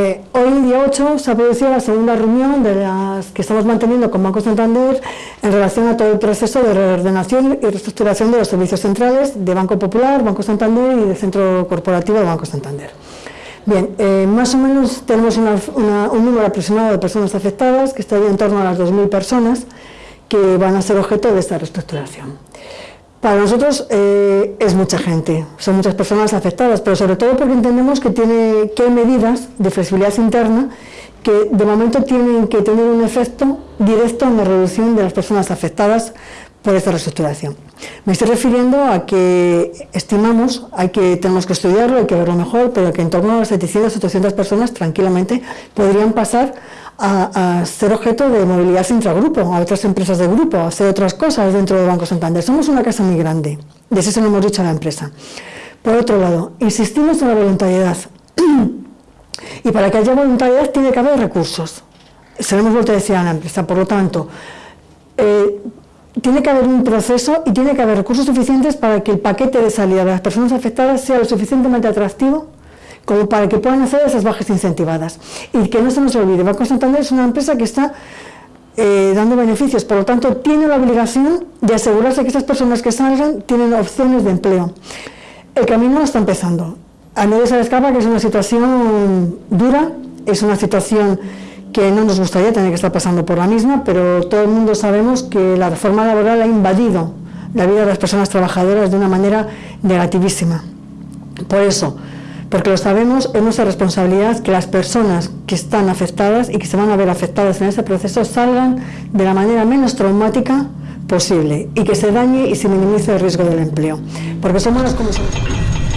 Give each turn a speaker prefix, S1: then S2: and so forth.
S1: Eh, hoy, día 8, se ha producido la segunda reunión de las que estamos manteniendo con Banco Santander en relación a todo el proceso de reordenación y reestructuración de los servicios centrales de Banco Popular, Banco Santander y del Centro Corporativo de Banco Santander. Bien, eh, más o menos tenemos un número aproximado de personas afectadas, que está en torno a las 2.000 personas, que van a ser objeto de esta reestructuración. Para nosotros eh, es mucha gente, son muchas personas afectadas, pero sobre todo porque entendemos que, tiene, que hay medidas de flexibilidad interna que de momento tienen que tener un efecto directo en la reducción de las personas afectadas por esta reestructuración. Me estoy refiriendo a que estimamos, hay que, tenemos que estudiarlo, hay que verlo mejor, pero que en torno a 700 800 personas tranquilamente podrían pasar a, ser objeto de movilidad intragrupo, a otras empresas de grupo, a hacer otras cosas dentro de Banco Santander. Somos una casa muy grande, y eso se lo hemos dicho a la empresa. Por otro lado, insistimos en la voluntariedad. y para que haya voluntariedad tiene que haber recursos. Se lo hemos vuelto a decir a la empresa, por lo tanto, eh, tiene que haber un proceso y tiene que haber recursos suficientes para que el paquete de salida de las personas afectadas sea lo suficientemente atractivo como para que puedan hacer esas bajas incentivadas. Y que no se nos olvide, Banco Santander es una empresa que está eh, dando beneficios, por lo tanto tiene la obligación de asegurarse que esas personas que salgan tienen opciones de empleo. El camino está empezando. A nadie se le escapa que es una situación dura, es una situación que no nos gustaría tener que estar pasando por la misma, pero todo el mundo sabemos que la reforma laboral ha invadido la vida de las personas trabajadoras de una manera negativísima. Por eso, porque lo sabemos, es nuestra responsabilidad que las personas que están afectadas y que se van a ver afectadas en ese proceso salgan de la manera menos traumática posible y que se dañe y se minimice el riesgo del empleo, porque somos las comisiones...